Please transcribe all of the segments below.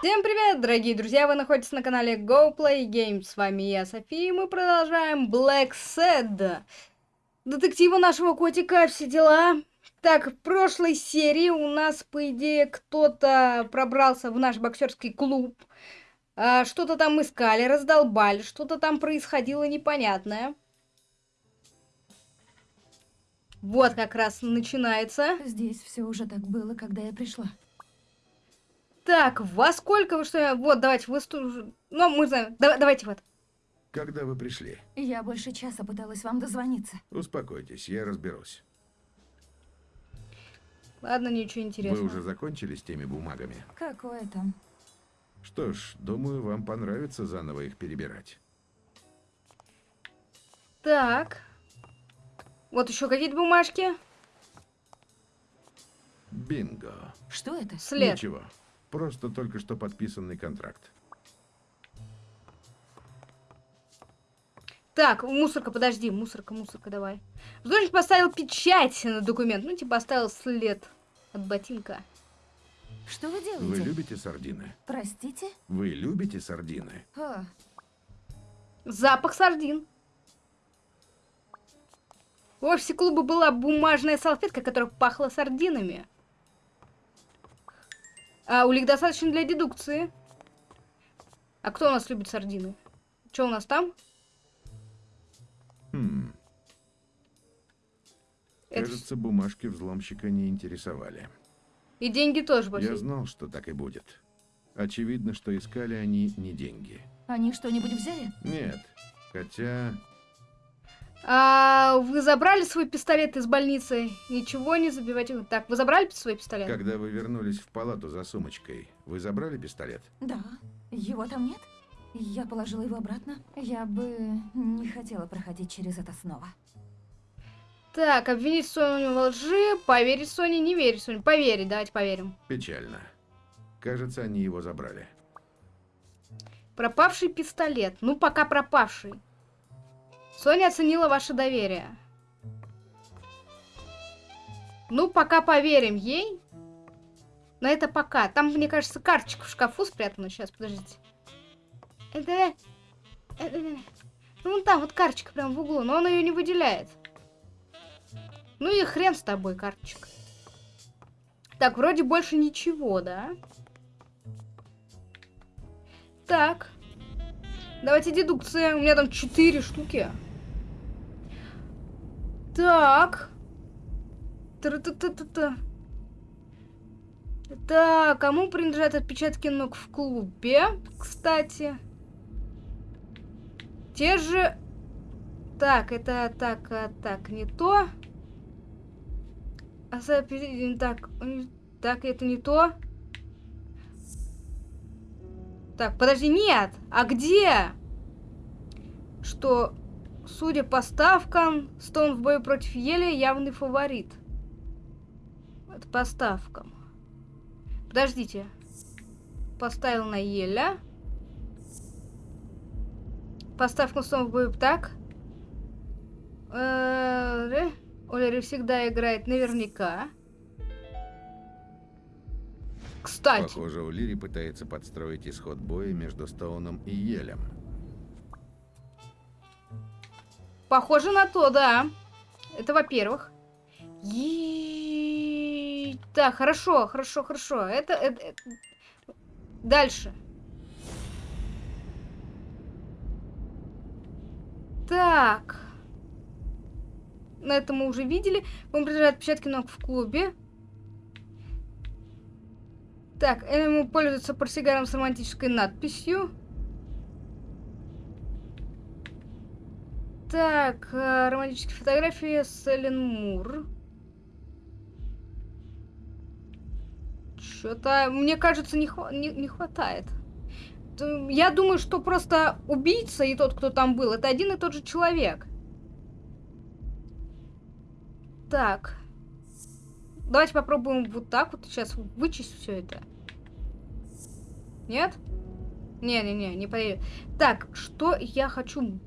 Всем привет, дорогие друзья! Вы находитесь на канале Go Play Games. С вами я, София, и мы продолжаем Black Sad. Детектива нашего котика, все дела. Так, в прошлой серии у нас, по идее, кто-то пробрался в наш боксерский клуб. А, что-то там искали, раздолбали, что-то там происходило непонятное. Вот как раз начинается. Здесь все уже так было, когда я пришла. Так, во сколько вы что? Вот, давайте, вы... сту- Ну, мы знаем. Да- давайте вот. Когда вы пришли? Я больше часа пыталась вам дозвониться. Успокойтесь, я разберусь. Ладно, ничего интересного. Вы уже закончили с теми бумагами? Какое там? Что ж, думаю, вам понравится заново их перебирать. Так. Вот еще какие-то бумажки. Бинго. Что это? След. Ничего. Просто только что подписанный контракт. Так, мусорка, подожди, мусорка, мусорка, давай. Художник поставил печать на документ. Ну, типа, оставил след от ботинка. Что вы Вы делаете? любите сардины? Простите? Вы любите сардины? А, Запах сардин. В офисе клуба была бумажная салфетка, которая пахла сардинами. А улик достаточно для дедукции. А кто у нас любит сардины? Что у нас там? Хм, Это кажется, бумажки взломщика не интересовали. И деньги тоже пошли. Я знал, что так и будет. Очевидно, что искали они не деньги. они что-нибудь взяли? Нет, хотя... А вы забрали свой пистолет из больницы? Ничего не забивайте. Так, вы забрали свой пистолет? Когда вы вернулись в палату за сумочкой, вы забрали пистолет? Да. Его там нет? Я положила его обратно. Я бы не хотела проходить через это снова. Так, обвинить Соню во лжи, поверить Соне, не верить Соне. Поверить, давайте поверим. Печально. Кажется, они его забрали. Пропавший пистолет. Ну, пока пропавший. Соня оценила ваше доверие. Ну, пока поверим ей. Но это пока. Там, мне кажется, карточка в шкафу спрятана. Сейчас, подождите. Это... это- Ну, вон там вот карточка прям в углу, но он ее не выделяет. Ну и хрен с тобой, карточка. Так, вроде больше ничего, да? Так. Давайте дедукция. У меня там 4 штуки. Так. Та-та-та-та-та. Так, кому принадлежат отпечатки ног в клубе, кстати? Те же... Так, это так, а, так, не то. А, Так, так, это не то. Так, подожди, нет! А где? Что, судя по ставкам, Стоун в бою против Ели явный фаворит. Это по ставкам. Подождите. Поставил на Еля. По ставкам Стоун в бою так. Олери всегда играет наверняка. Кстати. Похоже, Улири пытается подстроить исход боя между Стоуном и Елем. Похоже на то, да. Это во-первых. Так, хорошо, хорошо, хорошо. Это, это- это- Дальше. Так. На это мы уже видели. Он принадлежит отпечатки ног в клубе. Так, ему пользуется портсигаром с романтической надписью. Так, э, романтические фотографии с Эллен Мур. Что-то, мне кажется, не, хва- не, не хватает. Я думаю, что просто убийца и тот, кто там был, это один и тот же человек. Так. Давайте попробуем вот так вот сейчас вычесть все это. Нет? Не-не-не, не поверю. Так, что я хочу...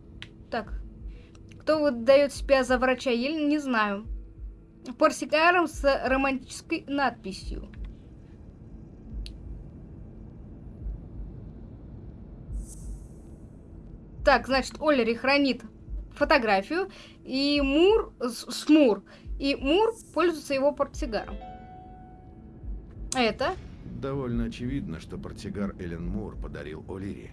Так, кто выдает себя за врача я не знаю. Парсикаром с романтической надписью. Так, значит, Оллери хранит фотографию, и Мур с Мур, и Мур пользуется его портсигаром. Это? Довольно очевидно, что портсигар Эллен Мур подарил Оллери.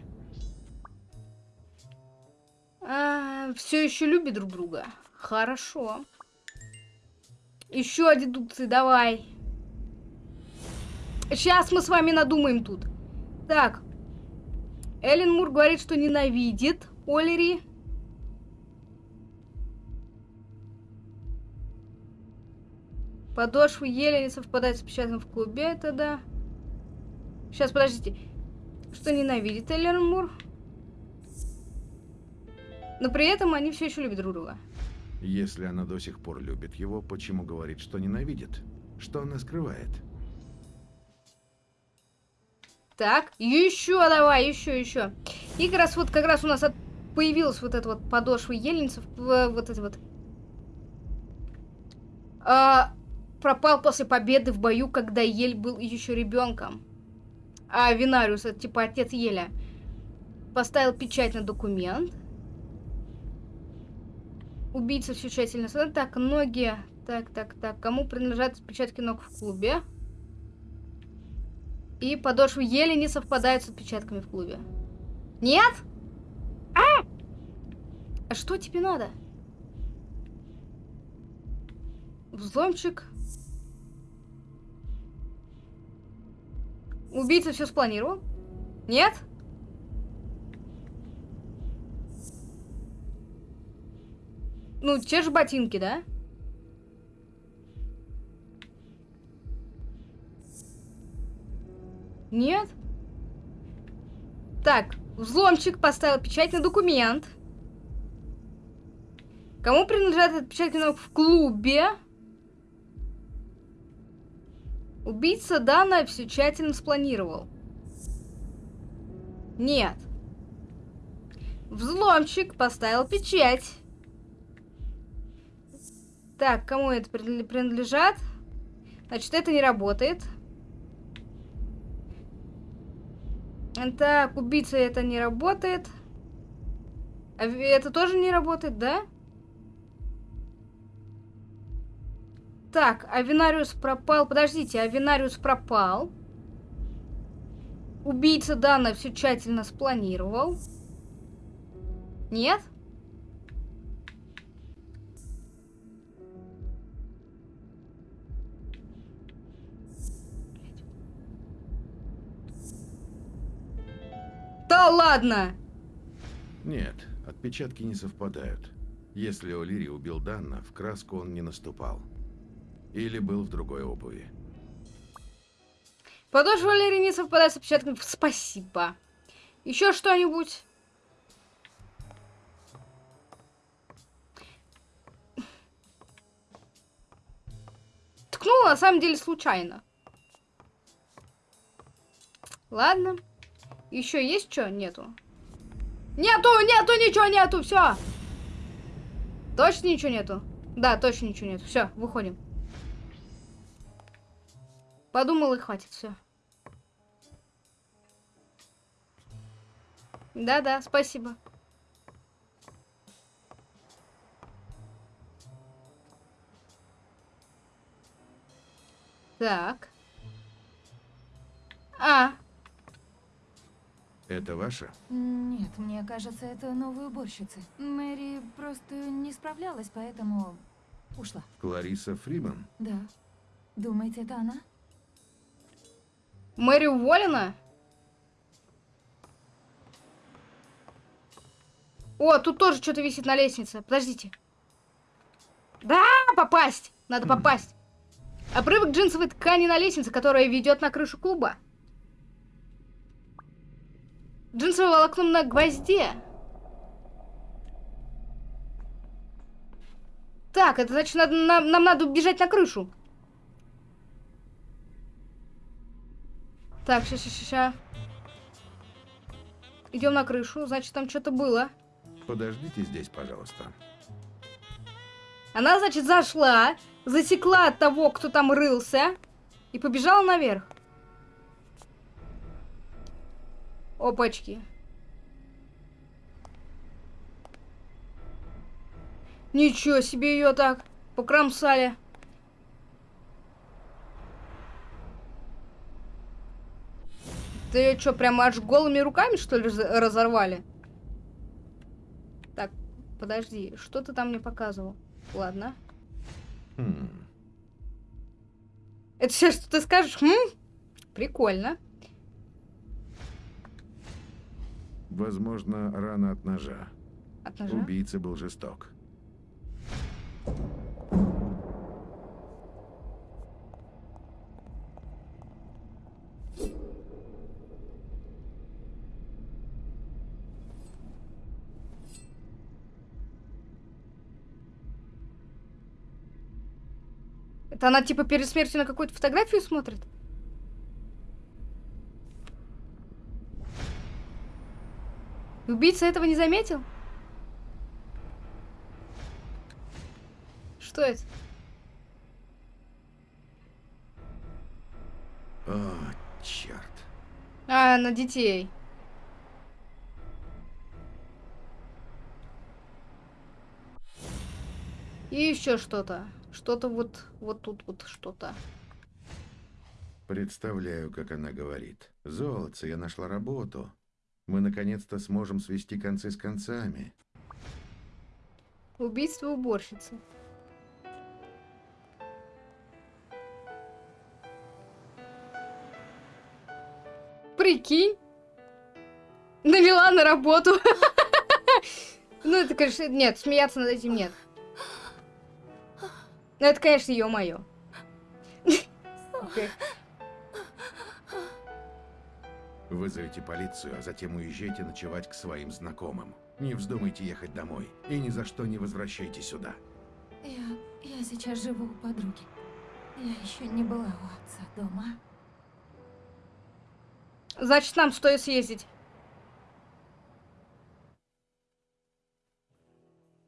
О'Лири. все еще любят друг друга. Хорошо. Еще дедукции, давай. Сейчас мы с вами надумаем тут. Так. Эллен Мур говорит, что ненавидит Олери. Подошвы еле не совпадают с печатным в клубе, это да. Сейчас, подождите. Что ненавидит Эллен Мур? Но при этом они все еще любят друг друга. Если она до сих пор любит его, почему говорит, что ненавидит? Что она скрывает? Так, еще давай, еще, еще. И как раз вот, как раз у нас от... появилась вот эта вот подошва ельницев, вот эти вот. А, пропал после победы в бою, когда Ель был еще ребенком. А Винариус, это типа отец Еля, поставил печать на документ. Убийца все тщательно. Так, ноги. Так, так, так. Кому принадлежат отпечатки ног в клубе? И подошвы еле не совпадают с отпечатками в клубе. Нет? А! А что тебе надо? Взломчик. Убийца все спланировал? Нет? Ну, те же ботинки, да? Нет? Так, взломчик поставил печать на документ. Кому принадлежат отпечатки ног в клубе? Убийца Дана все тщательно спланировал. Нет. Взломщик поставил печать. Так, кому это прин- принадлежат? Значит, это не работает. Так, убийца это не работает. А это тоже не работает, да? Так, Авинариус пропал. Подождите, Авинариус пропал. Убийца Дана все тщательно спланировал. Нет? Да ладно! Нет, отпечатки не совпадают. Если О'Лири убил Данна, в краску он не наступал. Или был в другой обуви. Подошва Валерии не совпадает с отпечатками. Спасибо. Еще что-нибудь? Ткнула на самом деле случайно. Ладно. Еще есть что? Нету. Нету, нету, ничего нету, все. Точно ничего нету? Да, точно ничего нету. Все, выходим. Подумал и хватит, все. Да-да, спасибо. Так. А, Это ваше? Нет, мне кажется, это новая уборщица. Мэри просто не справлялась, поэтому ушла. Клариса Фриман? Да. Думаете, это она? Мэри уволена? О, тут тоже что-то висит на лестнице. Подождите. Да, попасть! Надо попасть. Обрывок джинсовой ткани на лестнице, которая ведет на крышу клуба. Джинсовое волокно на гвозде. Так, это значит, надо- нам, нам надо бежать на крышу. Так, сейчас, сейчас, сейчас. Идем на крышу, значит, там что-то было. Подождите здесь, пожалуйста. Она, значит, зашла, засекла того, кто там рылся, и побежала наверх. Опачки. Ничего себе ее так покромсали. Ты ее что, прямо аж голыми руками, что ли, разорвали? Так, подожди, что ты там мне показывал? Ладно. Хм. Это все, что ты скажешь? Хм? Прикольно. Возможно, рана от ножа. От ножа. Убийца был жесток. Это она типа перед смертью на какую-то фотографию смотрит? Убийца этого не заметил? Что это? О, черт. А, на детей. И еще что-то. Что-то вот, вот тут вот что-то. Представляю, как она говорит. Золотце, я нашла работу. Мы наконец-то сможем свести концы с концами. Убийство уборщицы. Прикинь. Навела на работу. Ну, это, конечно, нет, смеяться над этим нет. Ну, это, конечно, ее мое. Вызовите полицию, а затем уезжайте ночевать к своим знакомым. Не вздумайте ехать домой. И ни за что не возвращайтесь сюда. Я, я сейчас живу у подруги. Я еще не была у отца дома. Значит, нам стоит съездить.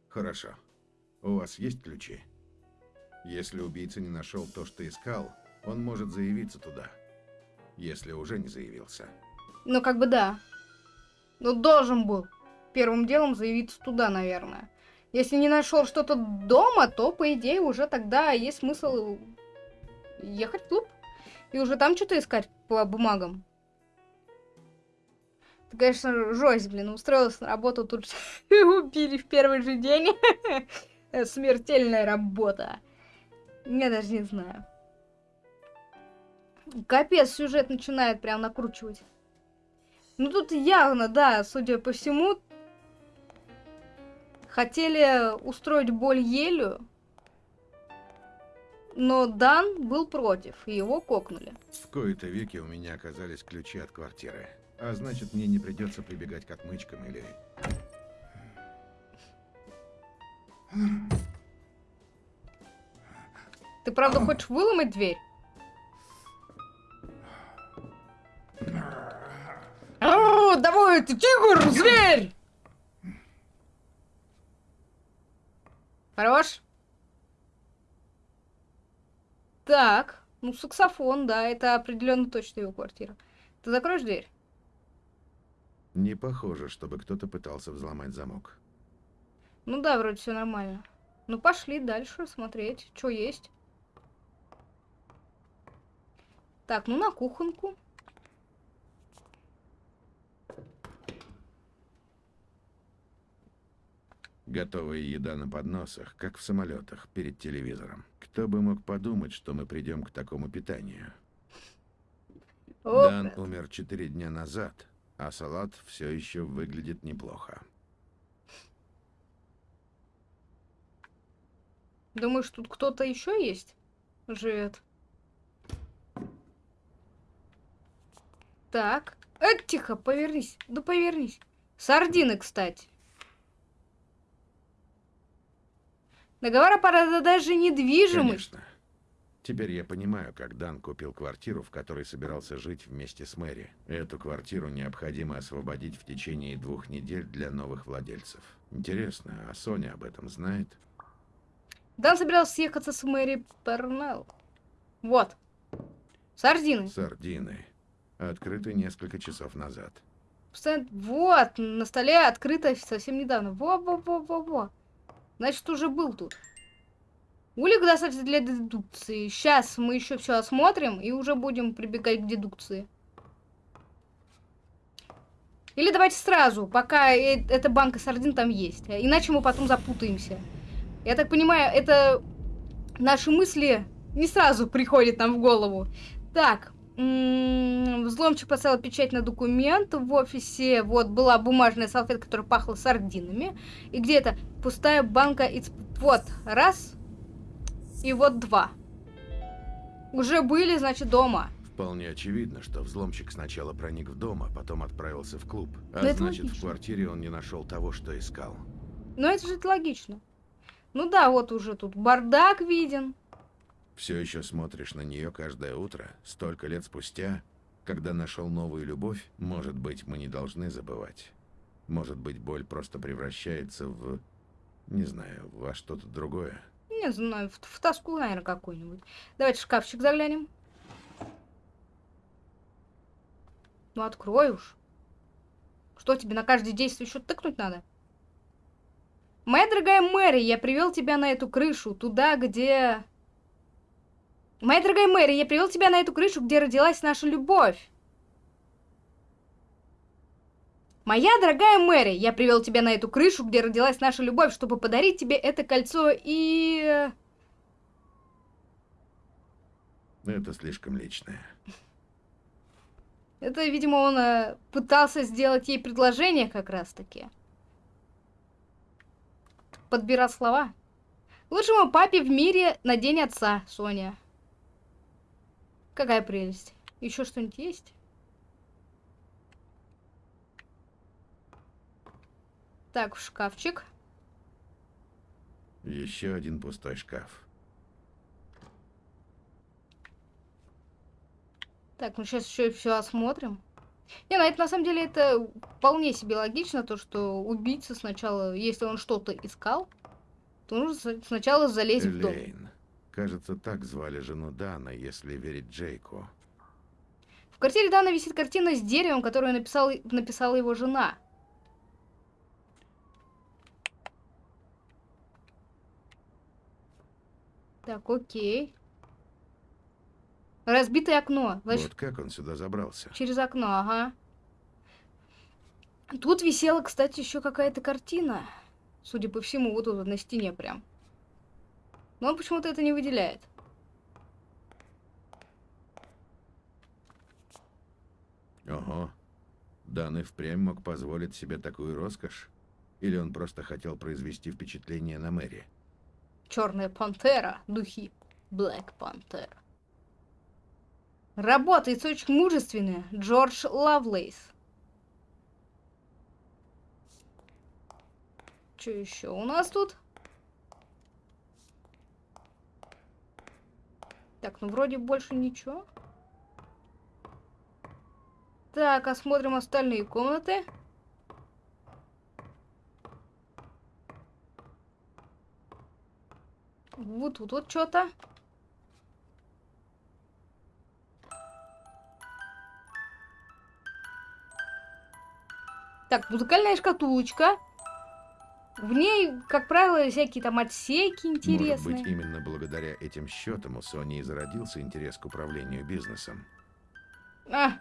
Хорошо. У вас есть ключи? Если убийца не нашел то, что искал, он может заявиться туда. Если уже не заявился. Ну, как бы да. Ну, должен был первым делом заявиться туда, наверное. Если не нашел что-то дома, то, по идее, уже тогда есть смысл ехать в клуб. И уже там что-то искать по бумагам. Ты, конечно, жесть, блин, устроился на работу, тут убили в первый же день. Смертельная работа. Я даже не знаю. Капец, сюжет начинает прям накручивать. Ну тут явно, да, судя по всему, хотели устроить боль Елю, но Дан был против, и его кокнули. В кои-то веки у меня оказались ключи от квартиры. А значит, мне не придется прибегать к отмычкам или... Ты правда хочешь выломать дверь? Давай, ты тигр, зверь! Хорош? Так, ну саксофон, да, это определенно точно его квартира. Ты закроешь дверь? Не похоже, чтобы кто-то пытался взломать замок. Ну да, вроде все нормально. Ну пошли дальше смотреть, что есть. Так, ну на кухонку. Готовая еда на подносах, как в самолетах, перед телевизором. Кто бы мог подумать, что мы придем к такому питанию? Дан умер четыре дня назад, а салат все еще выглядит неплохо. Думаешь, тут кто-то еще есть? Живет. Так. Э, тихо, повернись. Да повернись. Сардины, кстати. Договор о продаже недвижимости. Конечно. Теперь я понимаю, как Дан купил квартиру, в которой собирался жить вместе с Мэри. Эту квартиру необходимо освободить в течение двух недель для новых владельцев. Интересно, а Соня об этом знает? Дан собирался съехаться с Мэри Пернелл. Вот. Сардины. Сардины. Открыты несколько часов назад. Вот, на столе открыто совсем недавно. Во-во-во-во-во. Значит, уже был тут. Улик достаточно для дедукции. Сейчас мы еще все осмотрим и уже будем прибегать к дедукции. Или давайте сразу, пока э эта банка сардин там есть. Иначе мы потом запутаемся. Я так понимаю, это наши мысли не сразу приходят нам в голову. Так, взломчик поставил печать на документ в офисе. Вот была бумажная салфетка, которая пахла сардинами. И где-то пустая банка. Вот, раз. И вот два. Уже были, значит, дома. Вполне очевидно, что взломщик сначала проник в дом, а потом отправился в клуб. А это значит, в квартире он не нашел того, что искал. Но это же логично. Ну да, вот уже тут бардак виден. Все еще смотришь на нее каждое утро, столько лет спустя, когда нашел новую любовь, может быть, мы не должны забывать. Может быть, боль просто превращается в, не знаю, во что-то другое. Не знаю, в, в тоску, наверное, какую-нибудь. Давайте в шкафчик заглянем. Ну, открой уж. Что тебе на каждое действие еще тыкнуть надо? Моя дорогая Мэри, я привел тебя на эту крышу, туда, где... Моя дорогая Мэри, я привел тебя на эту крышу, где родилась наша любовь. Моя дорогая Мэри, я привел тебя на эту крышу, где родилась наша любовь, чтобы подарить тебе это кольцо и... Это слишком личное. Это, видимо, он э, пытался сделать ей предложение как раз-таки. Подбирал слова. Лучшему папе в мире на день отца, Соня. Какая прелесть. Еще что-нибудь есть? Так, в шкафчик. Еще один пустой шкаф. Так, ну сейчас еще все осмотрим. Не, ну это на самом деле это вполне себе логично, то что убийца сначала, если он что-то искал, то нужно сначала залезть в дом. Кажется, так звали жену Дана, если верить Джейку. В квартире Дана висит картина с деревом, которую написал, написала его жена. Так, окей. Разбитое окно. Значит, Вот как он сюда забрался? через окно, ага. Тут висела, кстати, еще какая-то картина. Судя по всему, вот тут на стене прям. Но он почему-то это не выделяет. Ого. Дан и впрямь мог позволить себе такую роскошь? Или он просто хотел произвести впечатление на Мэри? Черная пантера, духи. Блэк пантера. Работает очень мужественно. Джордж Лавлейс. Что еще у нас тут? Так, ну вроде больше ничего. Так, осмотрим остальные комнаты. Вот тут вот что-то. Так, музыкальная шкатулочка. В ней, как правило, всякие там отсеки интересные. Может быть, именно благодаря этим счетам у Сони и зародился интерес к управлению бизнесом. А.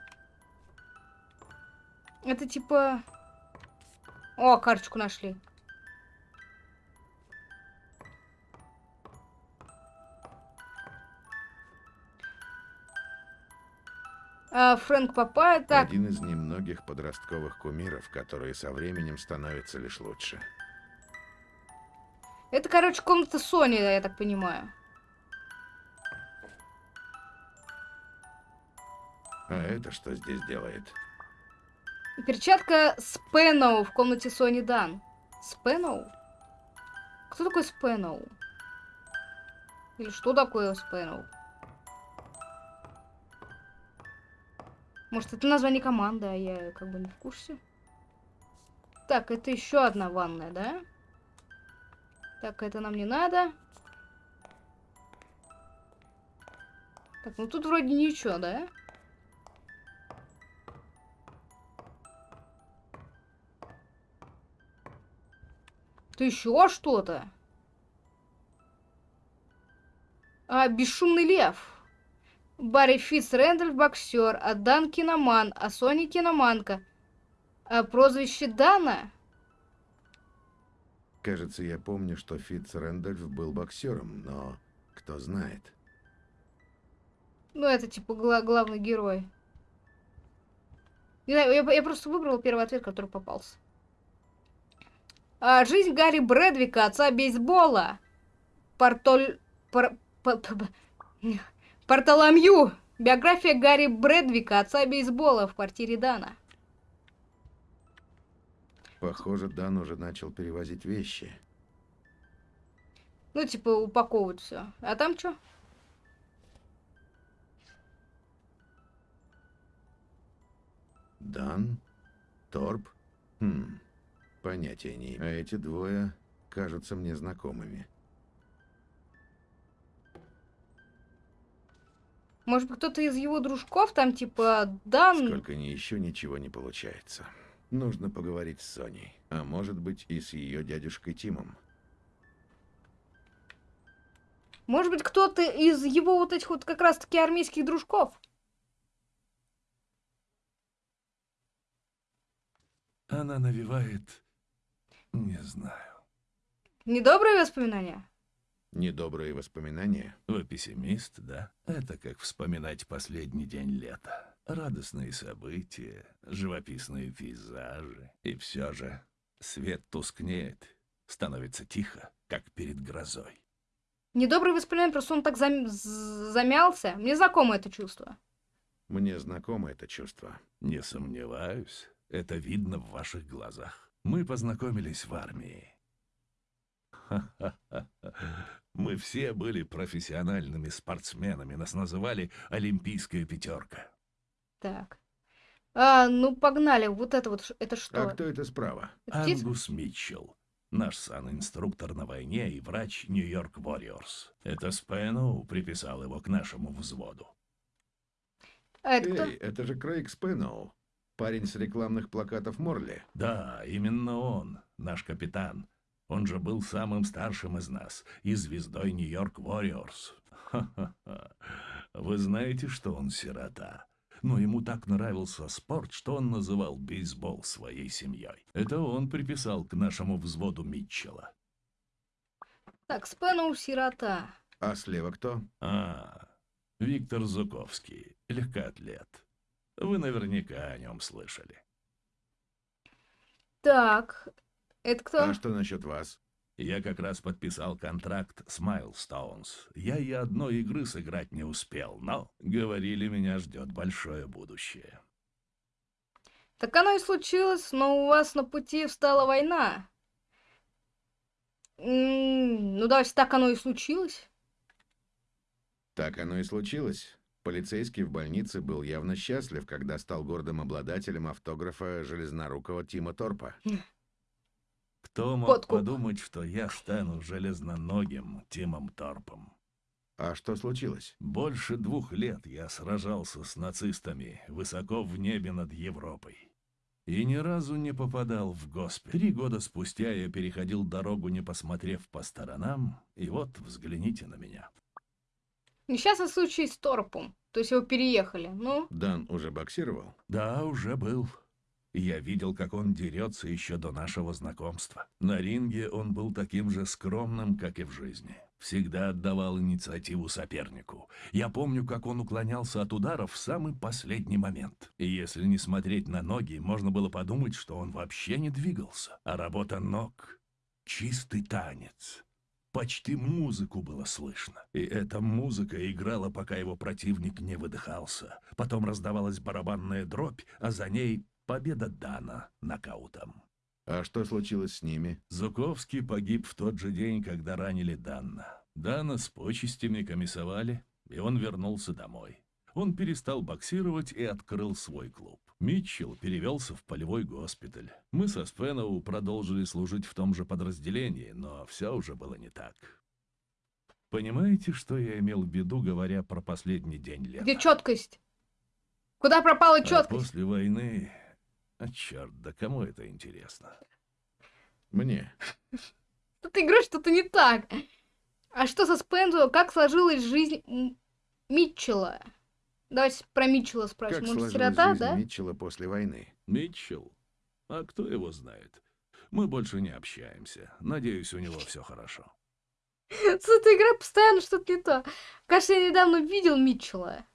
Это типа... О, карточку нашли. А, Фрэнк Папа, так, Один из немногих подростковых кумиров, которые со временем становятся лишь лучше. Это, короче, комната Сони, я так понимаю. А это что здесь делает? Перчатка Спэноу в комнате Сони Дан. Спэноу? Кто такой Спэноу? Или что такое Спэноу? Может, это название команды, а я как бы не в курсе. Так, это еще одна ванная, да? Так, это нам не надо. Так, ну тут вроде ничего, да? Ты еще что-то? А, бесшумный лев. Барри Фитц Рэндальф боксер, а Дан киноман, а Сони киноманка. А прозвище Дана? Кажется, я помню, что Фитц Рэндольф был боксером, но кто знает. Ну, это типа гла- главный герой. Знаю, я, я просто выбрал первый ответ, который попался. А, жизнь Гарри Брэдвика, отца бейсбола. Портоль... Пор... п- п- п- Портоломью. Биография Гарри Брэдвика, отца бейсбола в квартире Дана. Похоже, Дан уже начал перевозить вещи. Ну, типа, упаковывать все. А там что? Дан? Торп? Хм, понятия не имею. А эти двое кажутся мне знакомыми. Может быть, кто-то из его дружков там, типа, Дан... Сколько ни еще ничего не получается. Нужно поговорить с Соней. А может быть и с ее дядюшкой Тимом. Может быть, кто-то из его вот этих вот как раз-таки армейских дружков? Она навевает... Не знаю. Недобрые воспоминания? Недобрые воспоминания? Вы пессимист, да? Это как вспоминать последний день лета. Радостные события, живописные пейзажи. И все же свет тускнеет, становится тихо, как перед грозой. Недобрые воспоминания, просто он так зам- замялся. Мне знакомо это чувство. Мне знакомо это чувство. Не сомневаюсь, это видно в ваших глазах. Мы познакомились в армии. Ха-ха-ха. Мы все были профессиональными спортсменами, нас называли «Олимпийская пятерка». Так. А, ну погнали. Вот это вот, это что? А кто это справа? Это птица? Ангус Митчелл. Наш сан-инструктор на войне и врач Нью-Йорк Warriors. Это Спэноу приписал его к нашему взводу. А это кто? Эй, это же Крейг Спэноу. Парень с рекламных плакатов Морли. Да, именно он, наш капитан. Он же был самым старшим из нас и звездой Нью-Йорк Warriors. Ха-ха-ха. Вы знаете, что он сирота? Но ему так нравился спорт, что он называл бейсбол своей семьей. Это он приписал к нашему взводу Митчелла. Так, Спэноу сирота. А слева кто? А, Виктор Зуковский, легкоатлет. Вы наверняка о нем слышали. Так, это кто? А что насчет вас? Я как раз подписал контракт с Майлстоунс. Я и одной игры сыграть не успел, но, говорили, меня ждет большое будущее. Так оно и случилось, но у вас на пути встала война. М, Ну, давайте так оно и случилось. Так оно и случилось. Полицейский в больнице был явно счастлив, когда стал гордым обладателем автографа железнорукого Тима Торпа. Кто мог Подкуп. подумать, что я стану железноногим Тимом Торпом? А что случилось? Больше двух лет я сражался с нацистами высоко в небе над Европой. И ни разу не попадал в госпиталь. Три года спустя я переходил дорогу, не посмотрев по сторонам, и вот взгляните на меня. Несчастный случай с Торпом. То есть его переехали. Ну, Дан уже боксировал? Да, уже был. Я видел, как он дерется еще до нашего знакомства. На ринге он был таким же скромным, как и в жизни. Всегда отдавал инициативу сопернику. Я помню, как он уклонялся от ударов в самый последний момент. И если не смотреть на ноги, можно было подумать, что он вообще не двигался. А работа ног — чистый танец. Почти музыку было слышно. И эта музыка играла, пока его противник не выдыхался. Потом раздавалась барабанная дробь, а за ней победа Дана нокаутом. А что случилось с ними? Зуковский погиб в тот же день, когда ранили Дана. Дана с почестями комиссовали, и он вернулся домой. Он перестал боксировать и открыл свой клуб. Митчелл перевелся в полевой госпиталь. Мы со Спеноу продолжили служить в том же подразделении, но все уже было не так. Понимаете, что я имел в виду, говоря про последний день лета? где четкость? Куда пропала А четкость? после войны... А черт, да кому это интересно? Мне. Ты говоришь, что-то не так. А что со Спензо? Как сложилась жизнь Митчелла? Давайте про Митчелла Как спросим. Он сложилась сирота, жизнь да? Митчелла после войны? Митчелл? А кто его знает? Мы больше не общаемся. Надеюсь, у него все хорошо. С этой игрой постоянно что-то не то. Кажется, я недавно видел Митчелла.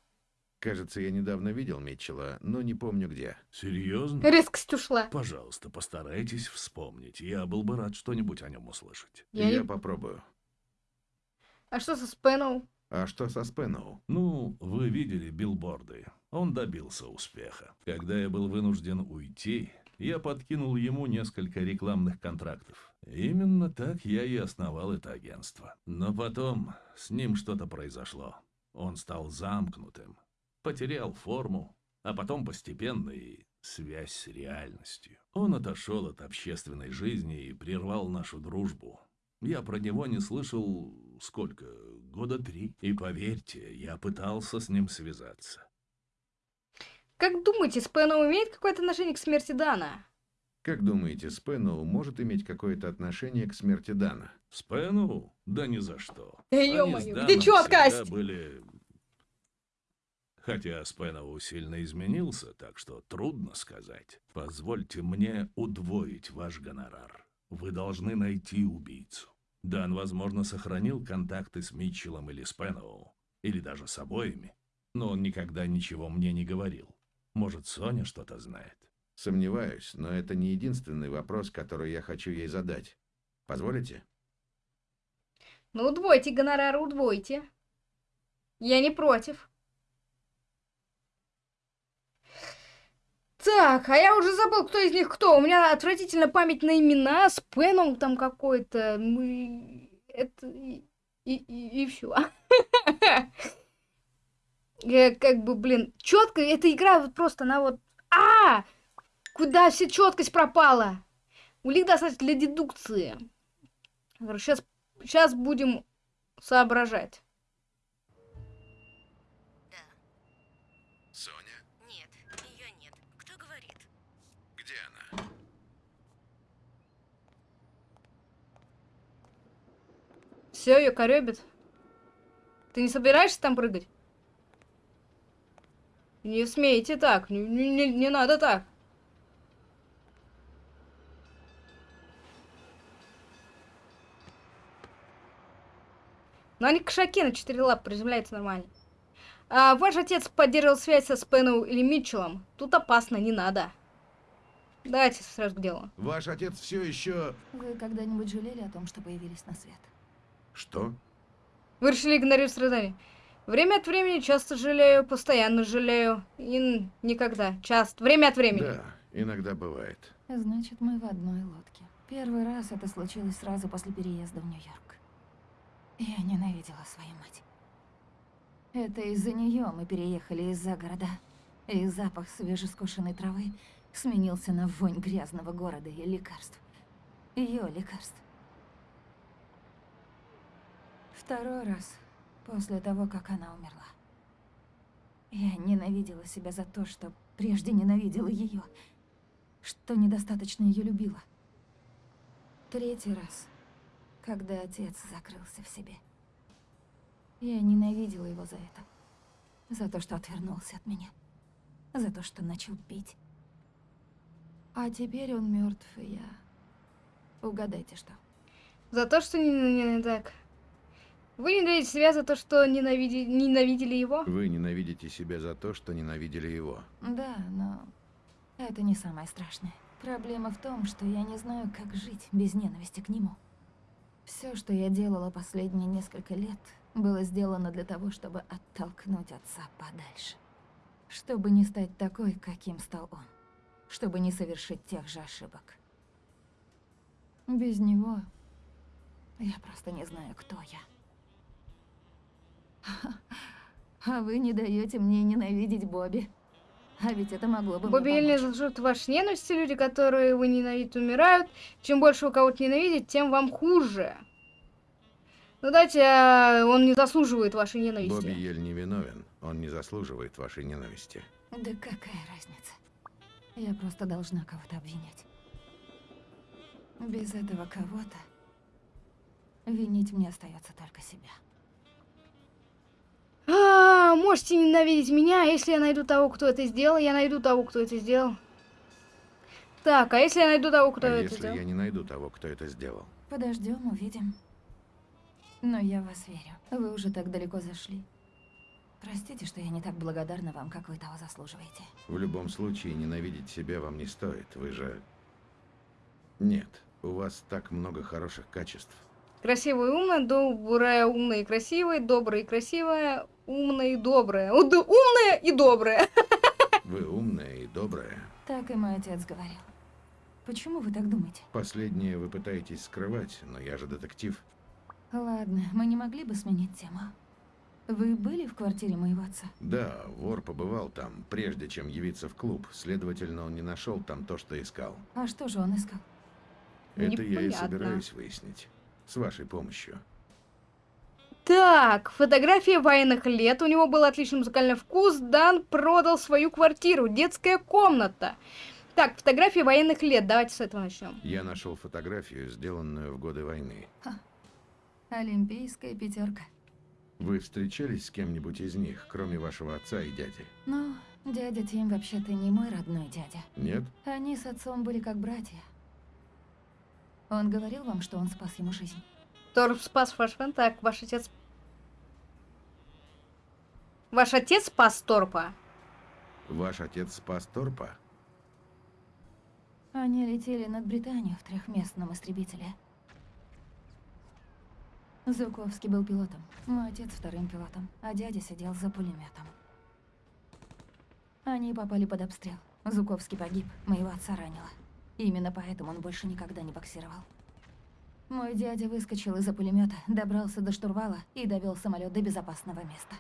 Кажется, я недавно видел Митчелла, но не помню где. Серьезно? Резкость ушла. Пожалуйста, постарайтесь вспомнить. Я был бы рад что-нибудь о нем услышать. Я Я не- попробую. А что со Спеноу? А что со Спеноу? Ну, вы видели билборды. Он добился успеха. Когда я был вынужден уйти, я подкинул ему несколько рекламных контрактов. Именно так я и основал это агентство. Но потом с ним что-то произошло. Он стал замкнутым, потерял форму, а потом постепенно и связь с реальностью. Он отошел от общественной жизни и прервал нашу дружбу. Я про него не слышал сколько? Года три. И поверьте, я пытался с ним связаться. Как думаете, Спеноу имеет какое-то отношение к смерти Дана? Как думаете, Спеноу может иметь какое-то отношение к смерти Дана? Спену? Да ни за что. Да Они ё-моё, где чёткость? были... Хотя Спеноу сильно изменился, так что трудно сказать. Позвольте мне удвоить ваш гонорар. Вы должны найти убийцу. Дан, возможно, сохранил контакты с Митчеллом или Спеноу, или даже с обоими, но он никогда ничего мне не говорил. Может, Соня что-то знает? Сомневаюсь, но это не единственный вопрос, который я хочу ей задать. Позволите? Ну, удвойте гонорар, удвойте. Я не против. Так, а я уже забыл, кто из них кто. У меня отвратительная память на имена, с Пеном там какой-то. Мы... Это... И, и, и все. Как бы, блин, четко, эта игра вот просто, она вот... А! Куда вся четкость пропала? Улик достаточно для дедукции. Сейчас, сейчас будем соображать. Соня, Нет, ее нет. Кто говорит? где она? Все, ее коребит. Ты не собираешься там прыгать? Не смейте так, не, не- не- не надо так. Но они кошаки на четыре лапы приземляются нормально. А ваш отец поддерживал связь со Спеноу или Митчеллом. Тут опасно, не надо. Давайте сразу к делу. Ваш отец все еще... Вы когда-нибудь жалели о том, что появились на свет? Что? Вы решили игнорировать страдания. Время от времени часто жалею, постоянно жалею. И никогда. Часто. Время от времени. Да, иногда бывает. Значит, мы в одной лодке. Первый раз это случилось сразу после переезда в Нью-Йорк. Я ненавидела свою мать. Это из-за нее мы переехали из-за города. И запах свежескошенной травы сменился на вонь грязного города и лекарств. Ее лекарств. Второй раз, после того, как она умерла. Я ненавидела себя за то, что прежде ненавидела ее, что недостаточно ее любила. Третий раз, когда отец закрылся в себе. Я ненавидела его за это. За то, что отвернулся от меня. За то, что начал пить. А теперь он мертв, и я... Угадайте, что? За то, что не, не- не так. Вы ненавидите себя за то, что ненавиди- ненавидели его? Вы ненавидите себя за то, что ненавидели его. Да, но это не самое страшное. Проблема в том, что я не знаю, как жить без ненависти к нему. Все, что я делала последние несколько лет, было сделано для того, чтобы оттолкнуть отца подальше. Чтобы не стать такой, каким стал он. Чтобы не совершить тех же ошибок. Без него я просто не знаю, кто я. А вы не даете мне ненавидеть Бобби. А ведь это могло бы Бобби помочь. заслуживает вашей ненависти. Люди, которые вы ненавидите, умирают. Чем больше вы кого-то ненавидите, тем вам хуже. Ну дайте, а, он не заслуживает вашей ненависти. Бобби Ель не виновен. Он не заслуживает вашей ненависти. Да какая разница? Я просто должна кого-то обвинять. Без этого кого-то Винить мне остается только себя. А, можете ненавидеть меня, а если я найду того, кто это сделал, я найду того, кто это сделал. Так, а если я найду того, кто а это если сделал? я не найду того, кто это сделал? Подождем, увидим. Но я в вас верю. Вы уже так далеко зашли. Простите, что я не так благодарна вам, как вы того заслуживаете. В любом случае, ненавидеть себя вам не стоит. Вы же... Нет, у вас так много хороших качеств. Красивая и умная, добрая, умная и красивая, добрая и красивая, умная и добрая. У- д- Умная и добрая. Вы умная и добрая. Так и мой отец говорил. Почему вы так думаете? Последнее вы пытаетесь скрывать, но я же детектив. Ладно, мы не могли бы сменить тему. Вы были в квартире моего отца? Да, вор побывал там, прежде чем явиться в клуб. Следовательно, он не нашел там то, что искал. А что же он искал? Это я и Непонятно. собираюсь выяснить. С вашей помощью. Так, фотография военных лет. У него был отличный музыкальный вкус. Дан продал свою квартиру. Детская комната. Так, фотография военных лет. Давайте с этого начнем. Я нашел фотографию, сделанную в годы войны. Олимпийская пятерка. Вы встречались с кем-нибудь из них, кроме вашего отца и дяди? Ну, дядя Тим вообще-то не мой родной дядя. Нет? Они с отцом были как братья. Он говорил вам, что он спас ему жизнь? Торп спас ваш фэн. Так, ваш отец... Ваш отец спас Торпа? Ваш отец спас Торпа? Они летели над Британией в трехместном истребителе. Зуковский был пилотом, мой отец вторым пилотом, а дядя сидел за пулеметом. Они попали под обстрел. Зуковский погиб, моего отца ранило. Именно поэтому он больше никогда не боксировал. Мой дядя выскочил из-за пулемета, добрался до штурвала и довел самолет до безопасного места.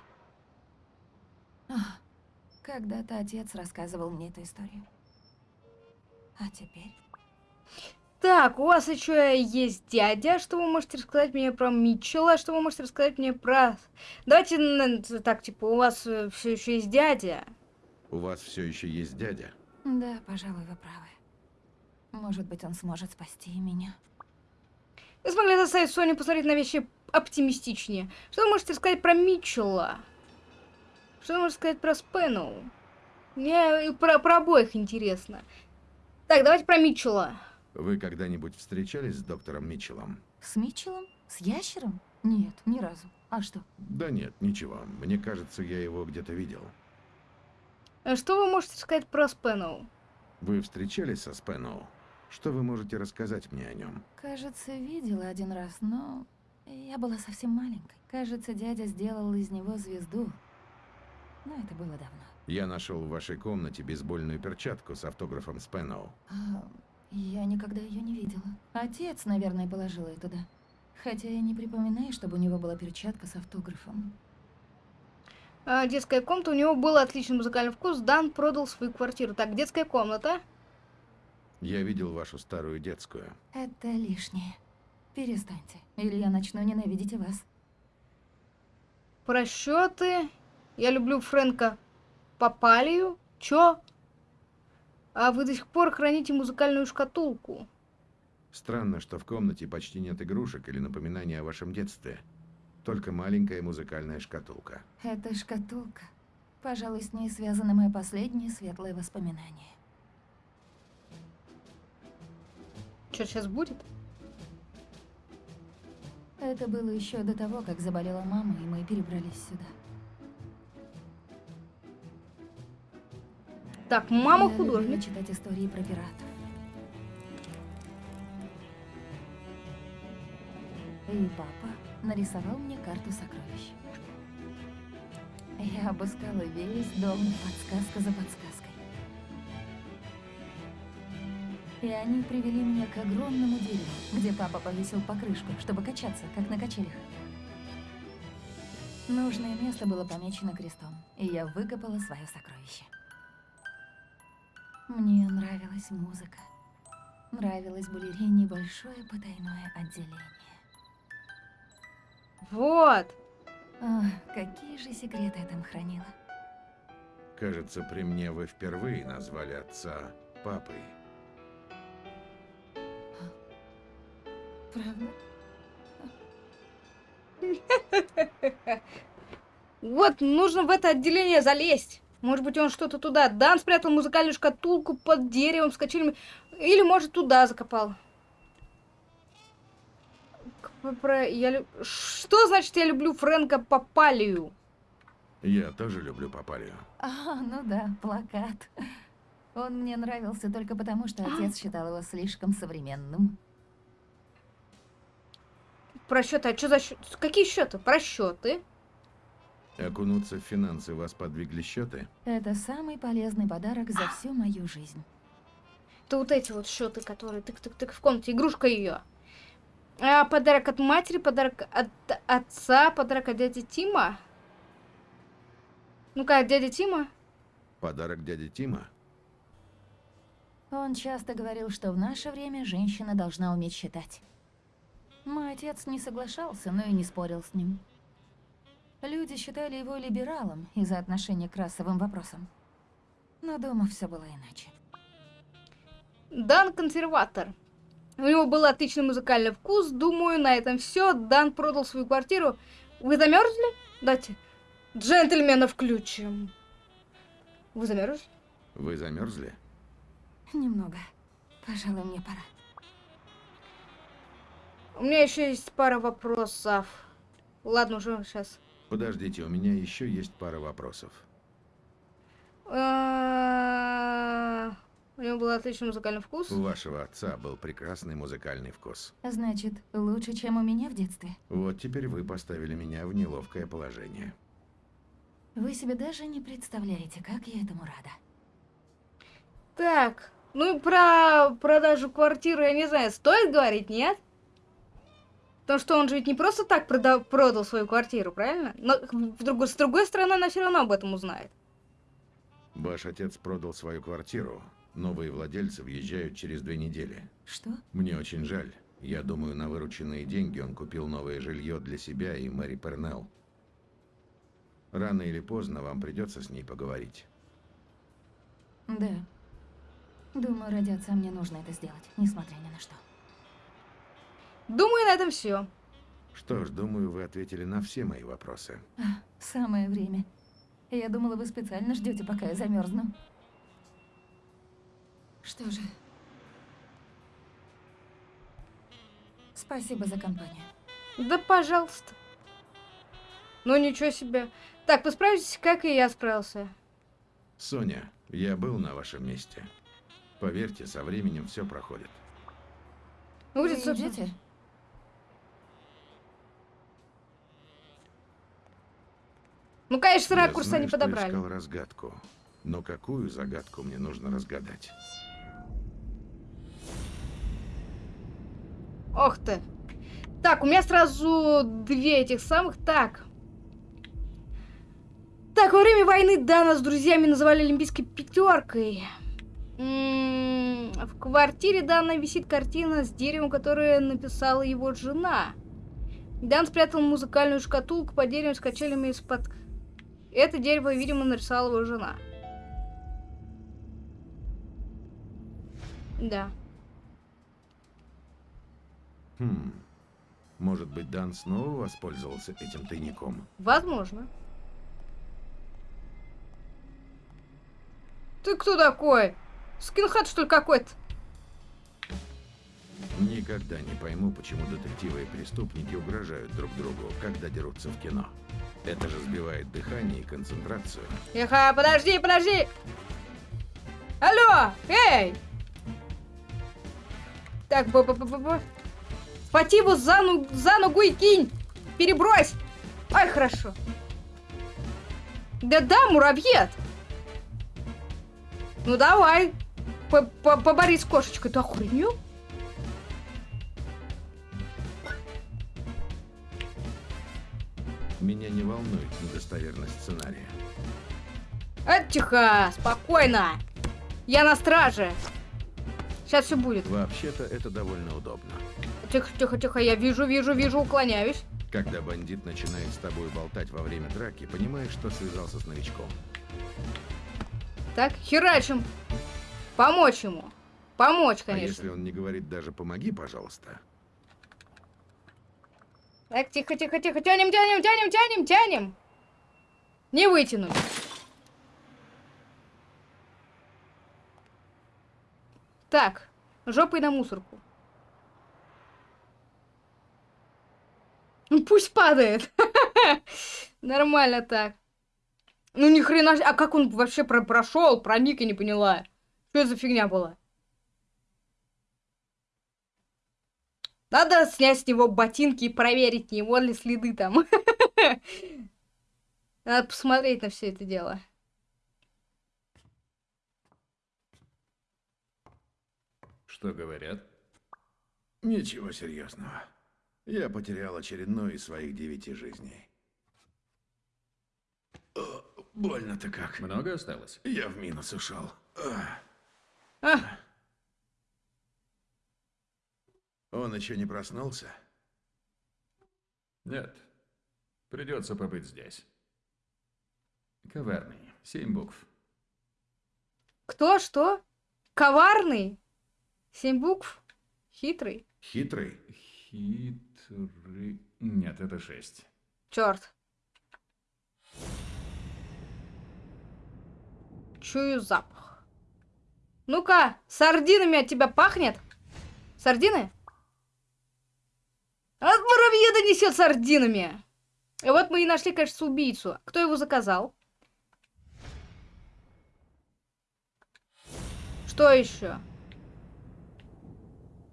Когда-то отец рассказывал мне эту историю. А теперь? Так, у вас еще есть дядя. Что вы можете рассказать мне про Митчелла? Что вы можете рассказать мне про... Давайте так, типа, у вас все еще есть дядя. У вас все еще есть дядя? Да, пожалуй, вы правы. Может быть, он сможет спасти и меня. Вы смогли заставить Соню посмотреть на вещи оптимистичнее. Что вы можете сказать про Митчелла? Что вы можете сказать про Спэноу? Мне про, про обоих интересно. Так, давайте про Митчелла. Вы когда-нибудь встречались с доктором Митчеллом? С Митчеллом? С ящером? Нет, ни разу. А что? Да нет, ничего. Мне кажется, я его где-то видел. Э, Что вы можете сказать про Спэноу? Вы встречались со Спэноу? Что вы можете рассказать мне о нем? Кажется, видела один раз, но я была совсем маленькой. Кажется, дядя сделал из него звезду. Но это было давно. Я нашел в вашей комнате бейсбольную перчатку с автографом Спэноу. А, я никогда ее не видела. Отец, наверное, положил ее туда. Хотя я не припоминаю, чтобы у него была перчатка с автографом. А, детская комната, у него был отличный музыкальный вкус. Дан продал свою квартиру. Так, детская комната. Я видел вашу старую детскую. Это лишнее. Перестаньте, или я начну ненавидеть вас. Просчеты. Я люблю Фрэнка Папалию. Чё? А вы до сих пор храните музыкальную шкатулку. Странно, что в комнате почти нет игрушек или напоминаний о вашем детстве. Только маленькая музыкальная шкатулка. Это шкатулка. Пожалуй, с ней связано мое последнее светлое воспоминание. Что сейчас будет? Это было еще до того, как заболела мама, и мы перебрались сюда. Так, мама Я художник. читать истории про пиратов. И папа нарисовал мне карту сокровищ. Я обыскала весь дом, подсказка за подсказкой. И они привели меня к огромному дереву, где папа повесил покрышку, чтобы качаться, как на качелях. Нужное место было помечено крестом, и я выкопала свое сокровище. Мне нравилась музыка. Нравилось балерине большое потайное отделение. Вот. Ах, какие же секреты я там хранила. Кажется, при мне вы впервые назвали отца папой. Правда? Вот, нужно в это отделение залезть. Может быть, он что-то туда. Дан спрятал музыкальную шкатулку под деревом с качелями. Или, может, туда закопал. Про... Я... лю- Что значит я люблю Фрэнка Папалию? Я тоже люблю Папалию. А, ну да, плакат. Он мне нравился только потому, что отец считал его слишком современным. Про счеты. А что за счет? Какие счеты? Про счеты. Окунуться в финансы вас подвигли счеты? Это самый полезный подарок за всю мою жизнь. Это вот эти вот счеты, которые тык-тык-тык в комнате. Игрушка ее. А, подарок от матери, подарок от отца, подарок от дяди Тима. Ну-ка, от дяди Тима. Подарок дяди Тима? Он часто говорил, что в наше время женщина должна уметь считать. Мой отец не соглашался, но и не спорил с ним. Люди считали его либералом из-за отношения к расовым вопросам. Но дома все было иначе. Дан консерватор. У него был отличный музыкальный вкус. Думаю, на этом все. Дан продал свою квартиру. Вы замерзли? Дайте. Джентльмена включим. Вы замерзли? Вы замерзли? Немного. Пожалуй, мне пора. У меня еще есть пара вопросов. Ладно, уже сейчас. Подождите, у меня еще есть пара вопросов. А, У него был отличный музыкальный вкус. У вашего отца был прекрасный музыкальный вкус. Значит, лучше, чем у меня в детстве. Вот теперь вы поставили меня в неловкое положение. Вы себе даже не представляете, как я этому рада. Так, ну и про продажу квартиры, я не знаю, стоит говорить, нет? Потому что он же ведь не просто так прода- продал свою квартиру, правильно? Но в другой- с другой стороны, она все равно об этом узнает. Ваш отец продал свою квартиру. Новые владельцы въезжают через две недели. Что? Мне очень жаль. Я думаю, на вырученные деньги он купил новое жилье для себя и Мэри Пернелл. Рано или поздно вам придется с ней поговорить. Да. Думаю, ради отца мне нужно это сделать, несмотря ни на что. Думаю, на этом все. Что ж, думаю, вы ответили на все мои вопросы. Самое время. Я думала, вы специально ждете, пока я замерзну. Что же. Спасибо за компанию. Да, пожалуйста. Ну, ничего себе. Так, вы справитесь, как и я справился. Соня, я был на вашем месте. Поверьте, со временем все проходит. Ну, Вы идете? Ну, конечно, Я ракурс они подобрали. искал разгадку. Но какую загадку мне нужно разгадать? Ох ты. Так, у меня сразу две этих самых. Так. Так, во время войны Дана с друзьями называли Олимпийской пятеркой. М, В квартире Дана висит картина с деревом, которое написала его жена. Дан спрятал музыкальную шкатулку под деревом с качелями из-под... Это дерево, видимо, нарисовала его жена. Да. Хм. Может быть, Дан снова воспользовался этим тайником? Возможно. Ты кто такой? Скинхед, что ли, какой-то? Никогда не пойму, почему детективы и преступники угрожают друг другу, когда дерутся в кино. Это же сбивает дыхание и концентрацию. Тихо, подожди, подожди! Алло, эй! Так, б б б б б Схвати его за, ну- за ногу и кинь! Перебрось! Ай, хорошо. Да-да, муравьед! Ну давай, П- п- поборись с кошечкой, ты охренел? Меня не волнует недостоверность сценария. А, тихо, спокойно. Я на страже. Сейчас все будет. Вообще-то это довольно удобно. Тихо, тихо, тихо, я вижу, вижу, вижу, уклоняюсь. Когда бандит начинает с тобой болтать во время драки, понимаешь, что связался с новичком. Так, херачим. Помочь ему. Помочь, А конечно. если он не говорит даже «помоги, пожалуйста», Так, тихо, тихо, тихо. Тянем, тянем, тянем, тянем, тянем. Не вытянуть. Так, жопой на мусорку. Ну пусть падает. Нормально так. Ну ни хрена, а как он вообще про прошел, проник, я не поняла. Что это за фигня была? Надо снять с него ботинки и проверить, не его ли следы там. Надо посмотреть на все это дело. Что говорят? Ничего серьезного. Я потерял очередную из своих девяти жизней. Больно-то как. Много осталось? Я в минус ушел. Ах. А, Он еще не проснулся? Нет. Придется побыть здесь. Коварный. Семь букв. кто, что? Коварный? Семь букв? Хитрый? Хитрый? Хитрый... Нет, это шесть. Черт. Чую запах. Ну-ка, сардинами от тебя пахнет? Сардины? От муравьеда несет сардинами. И вот мы и нашли, кажется, убийцу. Кто его заказал? Что еще?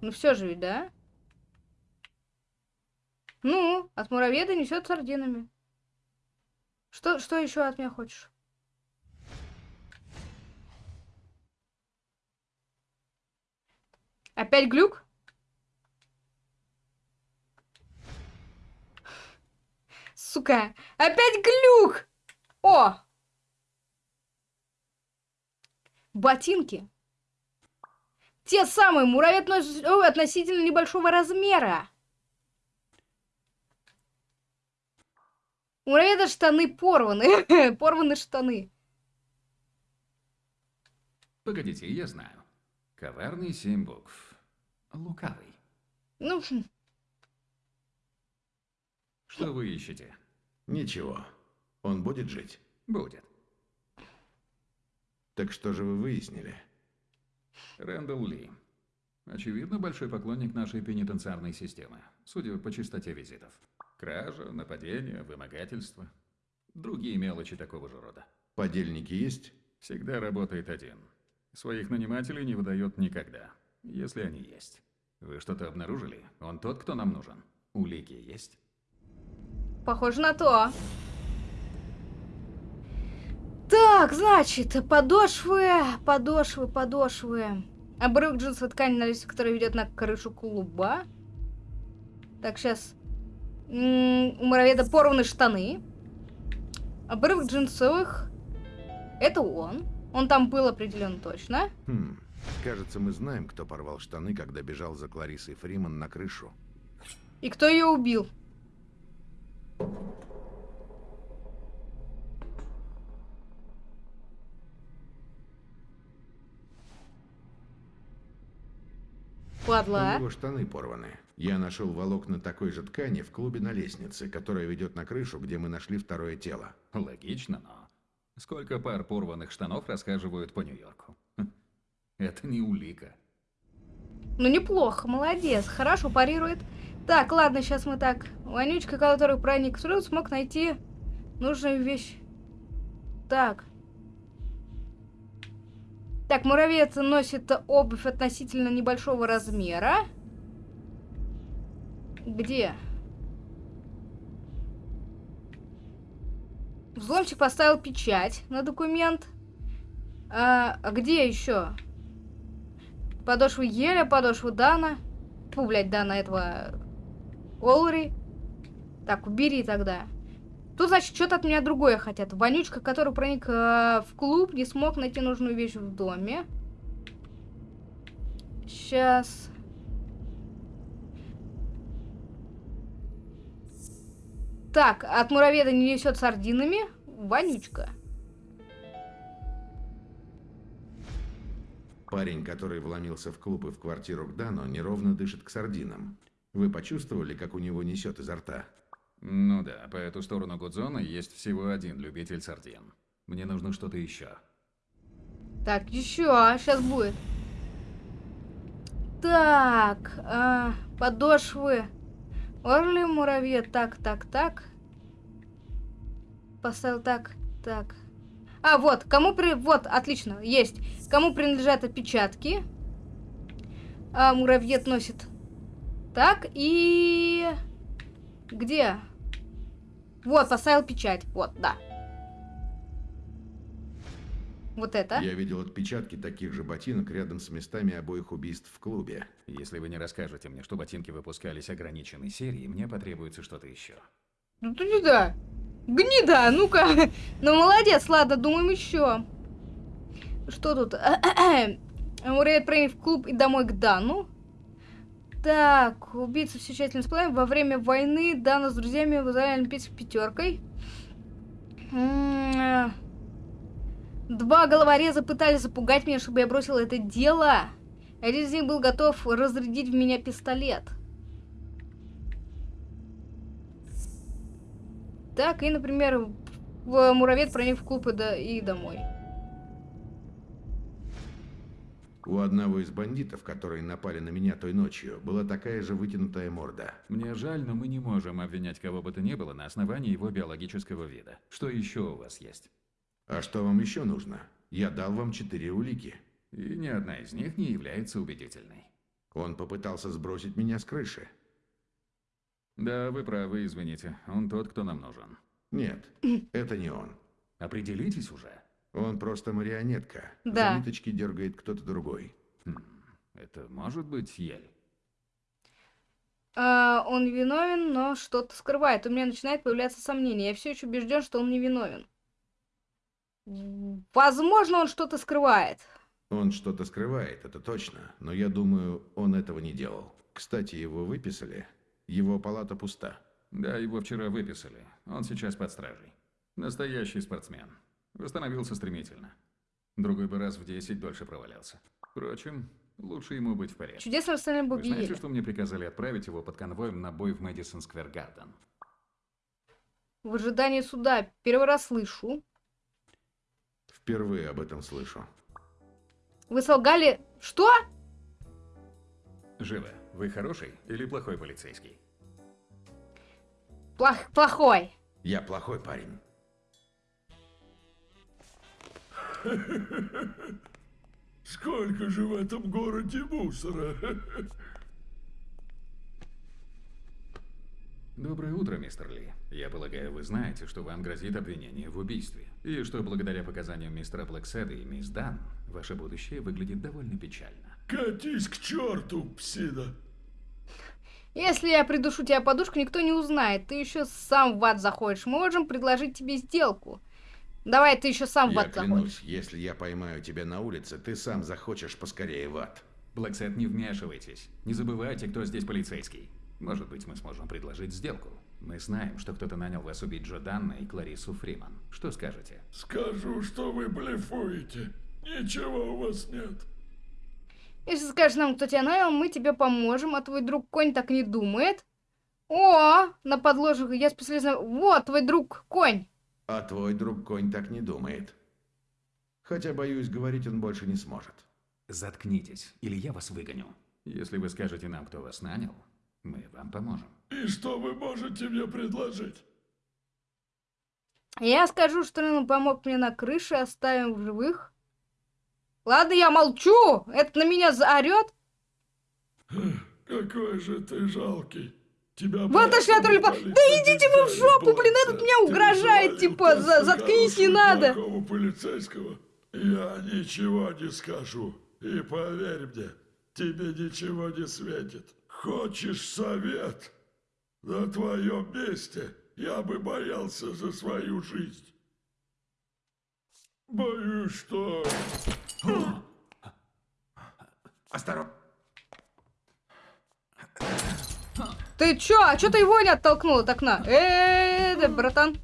Ну все же да? Ну, от муравьеда несет сардинами. Что, что еще от меня хочешь? Опять глюк? Сука, опять глюк! О! Ботинки. Те самые, о, относительно небольшого размера. У муравьеда штаны порваны. порваны штаны. Погодите, я знаю. Коварный семь букв. Лукавый. Ну, хм, Что вы ищете? Ничего. Он будет жить. Будет. Так что же вы выяснили? Рэндалл Ли. Очевидно, большой поклонник нашей пенитенциарной системы, судя по частоте визитов. Кража, нападение, вымогательство. Другие мелочи такого же рода. Подельники есть? Всегда работает один. Своих нанимателей не выдает никогда, если они есть. Вы что-то обнаружили? Он тот, кто нам нужен. Улики есть? Похоже на то. Так, значит, подошвы, подошвы, подошвы. Обрыв джинсовой ткани на лесу, который ведет на крышу клуба. Так, сейчас. У муравьеда порваны штаны. Обрыв джинсовых. Это он. Он там был определенно точно. Хм. Кажется, мы знаем, кто порвал штаны, когда бежал за Кларисой Фриман на крышу. И кто ее убил? У Падла. него штаны порваны. Я нашел волокна такой же ткани в клубе на лестнице, которая ведет на крышу, где мы нашли второе тело. Логично, но... Сколько пар порванных штанов расхаживают по Нью-Йорку? Хм. Это не улика. Ну неплохо, молодец, хорошо парирует. Так, ладно, сейчас мы так. Вонючка, который проник в труд, смог найти нужную вещь. Так. Так, муравьец носит обувь относительно небольшого размера. Где? Взломщик поставил печать на документ. А, а где еще? Подошву Еля, подошву Дана. Фу, блядь, Дана этого... Олри. Так, убери тогда. Тут, значит, что-то от меня другое хотят. Вонючка, который проник э, в клуб, не смог найти нужную вещь в доме. Сейчас. Так, от мураведа не несет сардинами. Вонючка. Парень, который вломился в клуб и в квартиру к Дану, неровно дышит к сардинам. Вы почувствовали, как у него несет изо рта? Ну да, по эту сторону Гудзона есть всего один любитель сардин. Мне нужно что-то еще. Так, еще, сейчас будет. Так, а, подошвы. Орли, муравье, так, так, так. Поставил так, так. А, вот, кому при... Вот, отлично, есть. Кому принадлежат отпечатки. А, муравьед носит. Так, и... Где? Вот, поставил печать. Вот, да. Вот это. Я видел отпечатки таких же ботинок рядом с местами обоих убийств в клубе. Если вы не расскажете мне, что ботинки выпускались ограниченной серией, мне потребуется что-то еще. Ну ты сюда. Гнида, ну-ка. Ну молодец, ладно, думаем еще. Что тут? Муравей проник в клуб и домой к Дану. Так, убийца все тщательно сплавил. Во время войны Дана с друзьями вызвали Олимпийской пятеркой. М-м-м. Два головореза пытались запугать меня, чтобы я бросил это дело. Один из них был готов разрядить в меня пистолет. Так, и, например, в муравед проник в клуб и, до, и домой. У одного из бандитов, которые напали на меня той ночью, была такая же вытянутая морда. Мне жаль, но мы не можем обвинять кого бы то ни было на основании его биологического вида. Что еще у вас есть? А что вам еще нужно? Я дал вам четыре улики. И ни одна из них не является убедительной. Он попытался сбросить меня с крыши. Да, вы правы, извините. Он тот, кто нам нужен. Нет, это не он. Определитесь уже. Он просто марионетка. Да. За ниточки дергает кто-то другой. Хм, это может быть Ель? А, он виновен, но что-то скрывает. У меня начинает появляться сомнение. Я все еще убежден, что он не виновен. Возможно, он что-то скрывает. Он что-то скрывает, это точно, но я думаю, он этого не делал. Кстати, его выписали. Его палата пуста. Да, его вчера выписали. Он сейчас под стражей. Настоящий спортсмен. Восстановился стремительно. Другой бы раз в 10 дольше провалялся. Впрочем, лучше ему быть в порядке. Чудесно остальные Вы боги знаете, что мне приказали отправить его под конвоем на бой в Мэдисон Сквер Гарден? В ожидании суда. Первый раз слышу. Впервые об этом слышу. Вы солгали... Что? Живо. Вы хороший или плохой полицейский? Плох... Плохой. Я плохой парень. Сколько же в этом городе мусора? Доброе утро, мистер Ли. Я полагаю, вы знаете, что вам грозит обвинение в убийстве. И что благодаря показаниям мистера Блэкседа и мисс Дан, ваше будущее выглядит довольно печально. Катись к черту, псина! Если я придушу тебя подушку, никто не узнает. Ты еще сам в ад заходишь. Мы можем предложить тебе сделку. Давай, ты еще сам в Я ад заходишь. клянусь, если я поймаю тебя на улице, ты сам захочешь поскорее в ад. Блэксет, не вмешивайтесь. Не забывайте, кто здесь полицейский. Может быть, мы сможем предложить сделку. Мы знаем, что кто-то нанял вас убить Джо Данна и Кларису Фриман. Что скажете? Скажу, что вы блефуете. Ничего у вас нет. Если скажешь нам, кто тебя нанял, мы тебе поможем, а твой друг конь так не думает. О, на подложах я специалист. на- Вот, твой друг конь. А твой друг конь так не думает. Хотя, боюсь, говорить он больше не сможет. Заткнитесь, или я вас выгоню. Если вы скажете нам, кто вас нанял, мы вам поможем. И что вы можете мне предложить? Я скажу, что он помог мне на крыше, оставим в живых. Ладно, я молчу. Это на меня заорет. Какой же ты жалкий. Тебя Вот отошли от роли. Да идите вы в жопу, блин, этот меня угрожает, типа, за- заткнись, не надо. полицейского. Я ничего не скажу. И поверь мне, тебе ничего не светит. Хочешь совет? На твоем месте я бы боялся за свою жизнь. Боюсь, что... Осторожно. Ты чё? А чё ты его не оттолкнул от окна? Э, да, братан.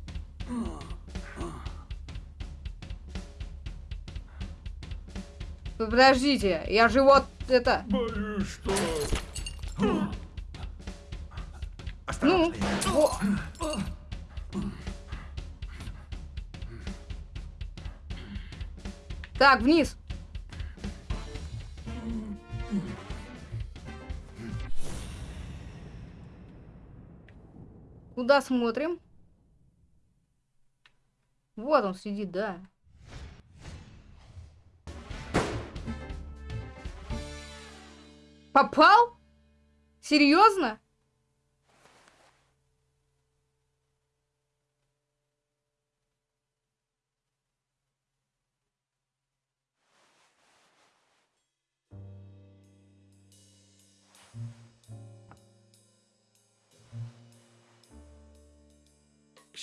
Подождите, я же вот это... Боюсь, что... Ну, во. Так, вниз. Куда смотрим? Вот он сидит, да. Попал? Серьезно?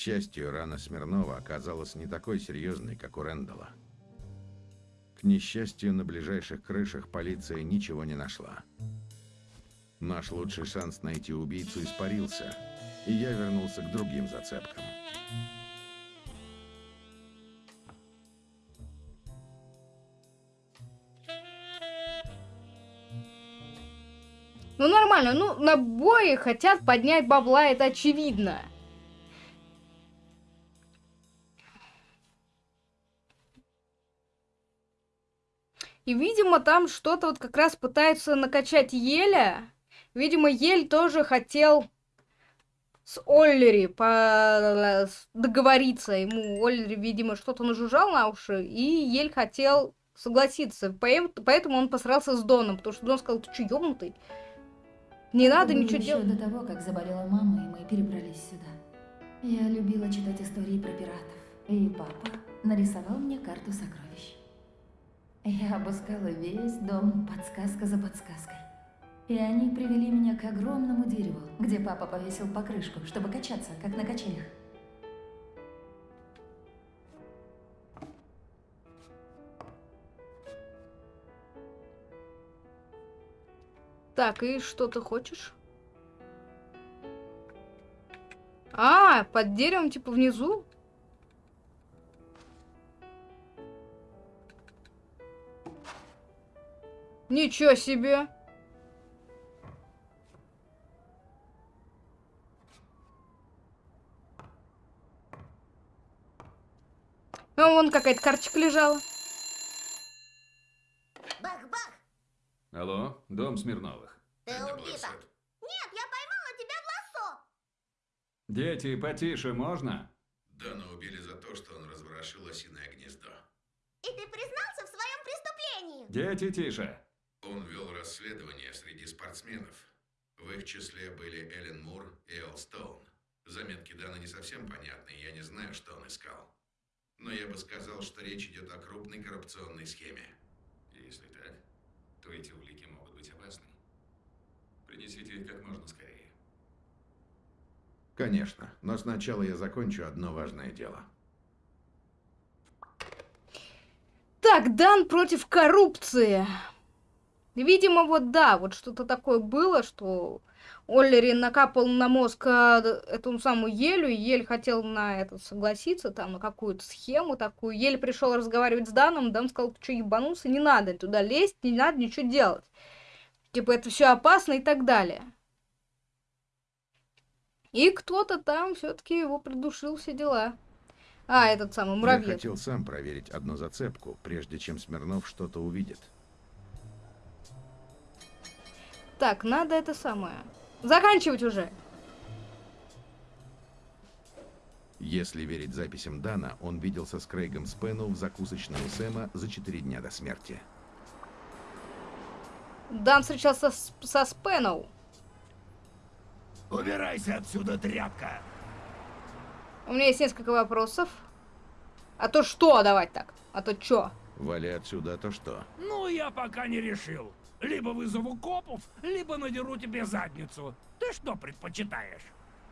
Счастью, рана Смирнова оказалась не такой серьезной, как у Рэндала. К несчастью, на ближайших крышах полиция ничего не нашла. Наш лучший шанс найти убийцу испарился, и я вернулся к другим зацепкам. Ну нормально, ну на бое хотят поднять бабла, это очевидно. И, видимо, там что-то вот как раз пытаются накачать Еля. Видимо, Ель тоже хотел с Оллери по... договориться. Ему Оллери, видимо, что-то нажужжал на уши, и Ель хотел согласиться. Поэтому он посрался с Доном, потому что Дон сказал, ты что, ёбнутый? Не надо ничего делать. до того, как заболела мама, и мы перебрались сюда. Я любила читать истории про пиратов. И папа нарисовал мне карту сокровищ. Я обыскала весь дом, подсказка за подсказкой. И они привели меня к огромному дереву, где папа повесил покрышку, чтобы качаться, как на качелях. Так, и что ты хочешь? А, под деревом, типа, внизу? Ничего себе! А вон какая-то карточка лежала. Бах-бах! Алло, дом Смирновых. Ты убита! Нет, я поймала тебя в лассо! Дети, потише, можно? Дана убили за то, что он разворошил осиное гнездо. И ты признался в своем преступлении! Дети, тише. Он вел расследование среди спортсменов. В их числе были Эллен Мур и Эл Стоун. Заметки Дана не совсем понятны, я не знаю, что он искал. Но я бы сказал, что речь идет о крупной коррупционной схеме. Если так, то эти улики могут быть опасны. Принесите их как можно скорее. Конечно, но сначала я закончу одно важное дело. Так, Дан против коррупции. Видимо, вот да, вот что-то такое было, что Оллери накапал на мозг а, эту самую Елю, и Ель хотел на это согласиться, там, на какую-то схему такую. Ель пришел разговаривать с Даном, Дан сказал, ты что, ебанулся, не надо туда лезть, не надо ничего делать. Типа, это все опасно и так далее. И кто-то там все-таки его придушил, все дела. А, этот самый Я муравьед. хотел сам проверить одну зацепку, прежде чем Смирнов что-то увидит. Так, надо это самое. Заканчивать уже. Если верить записям Дана, он виделся с Крейгом Спену в закусочной у Сэма за четыре дня до смерти. Дан встречался с- со Спеноу. Убирайся отсюда, тряпка! У меня есть несколько вопросов. А то что давать так? А то чё? Вали отсюда, а то что? Ну, я пока не решил. Либо вызову копов, либо надеру тебе задницу. Ты что предпочитаешь?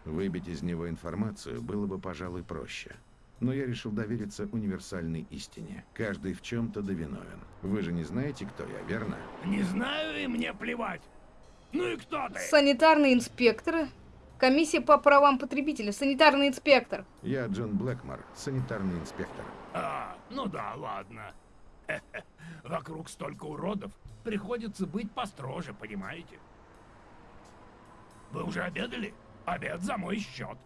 Выбить из него информацию было бы, пожалуй, проще. Но я решил довериться универсальной истине. Каждый в чем-то довиновен. Вы же не знаете, кто я, верно? Не знаю и мне плевать. Ну и кто ты? Санитарный инспектор. Комиссия по правам потребителя. Санитарный инспектор. Я Джон Блэкмор, санитарный инспектор. А, ну да, ладно. Вокруг столько уродов. Приходится быть построже, понимаете? Вы уже обедали? Обед за мой счет.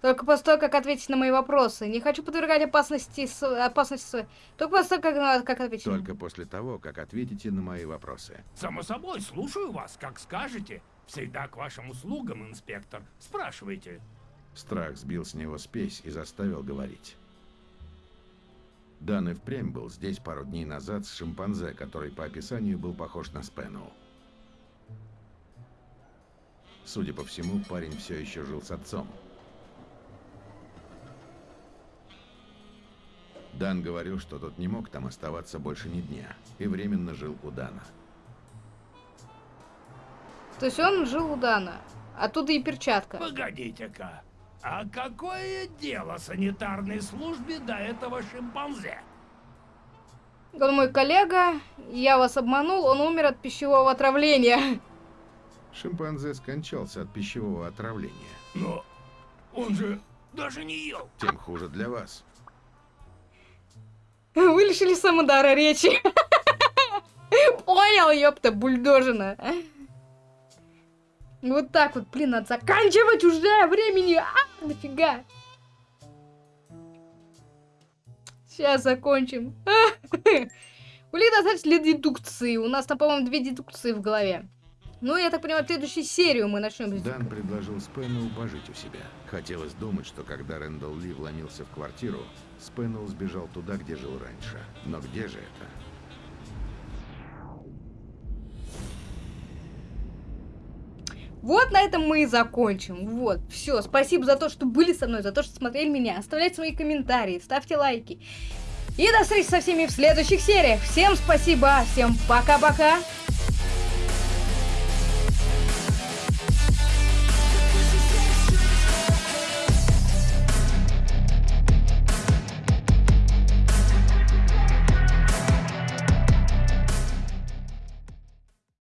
Только после того, как ответить на мои вопросы. Не хочу подвергать опасности, с... опасности. Только после того, как, как ответить. Только после того, как ответите на мои вопросы. Само собой, слушаю вас, как скажете. Всегда к вашим услугам, инспектор. Спрашивайте. Страх сбил с него спесь и заставил говорить. Дан и впрямь был здесь пару дней назад с шимпанзе, который по описанию был похож на Спену. Судя по всему, парень все еще жил с отцом. Дан говорил, что тот не мог там оставаться больше ни дня, и временно жил у Дана. То есть он жил у Дана. Оттуда и перчатка. Погодите-ка. А какое дело санитарной службе до этого шимпанзе? Он мой коллега, я вас обманул, он умер от пищевого отравления. Шимпанзе скончался от пищевого отравления. Но он же даже не ел. Тем хуже для вас. Вы лишили самодара речи. Понял, ёпта, бульдожина. Вот так вот, блин, надо заканчивать уже времени. А, нафига? Сейчас закончим. Блин, достаточно для дедукции. У нас там, по-моему, две дедукции в голове. Ну, я так понимаю, следующую серию мы начнем. Дан предложил Спену пожить у себя. Хотелось думать, что когда Рэндалл Ли вломился в квартиру, Спеннелл сбежал туда, где жил раньше. Но где же это? Вот на этом мы и закончим. Вот, все. Спасибо за то, что были со мной, за то, что смотрели меня. Оставляйте свои комментарии, ставьте лайки. И до встречи со всеми в следующих сериях. Всем спасибо, всем пока-пока.